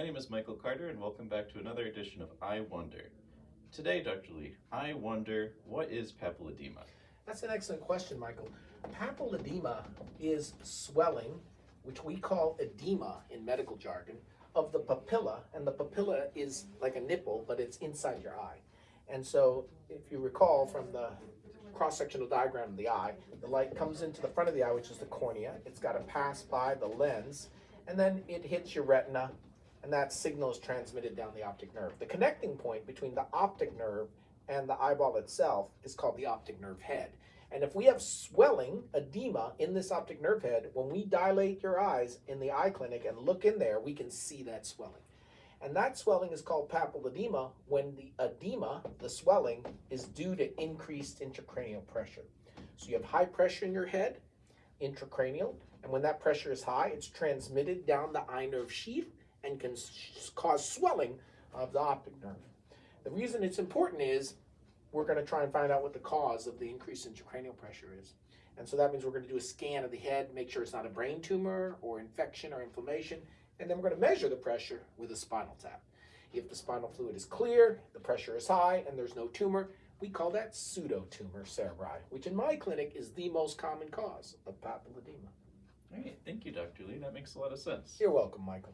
My name is Michael Carter, and welcome back to another edition of I Wonder. Today, Dr. Lee, I wonder what is papilledema? That's an excellent question, Michael. Papilledema is swelling, which we call edema in medical jargon, of the papilla, and the papilla is like a nipple, but it's inside your eye. And so, if you recall from the cross-sectional diagram of the eye, the light comes into the front of the eye, which is the cornea. It's got to pass by the lens, and then it hits your retina, and that signal is transmitted down the optic nerve. The connecting point between the optic nerve and the eyeball itself is called the optic nerve head. And if we have swelling, edema in this optic nerve head, when we dilate your eyes in the eye clinic and look in there, we can see that swelling. And that swelling is called papilledema when the edema, the swelling, is due to increased intracranial pressure. So you have high pressure in your head, intracranial, and when that pressure is high, it's transmitted down the eye nerve sheath and can cause swelling of the optic nerve. The reason it's important is we're going to try and find out what the cause of the increase in intracranial pressure is. And so that means we're going to do a scan of the head, make sure it's not a brain tumor or infection or inflammation, and then we're going to measure the pressure with a spinal tap. If the spinal fluid is clear, the pressure is high, and there's no tumor, we call that pseudotumor cerebri, which in my clinic is the most common cause of papilledema. All right, thank you, Dr. Lee. That makes a lot of sense. You're welcome, Michael.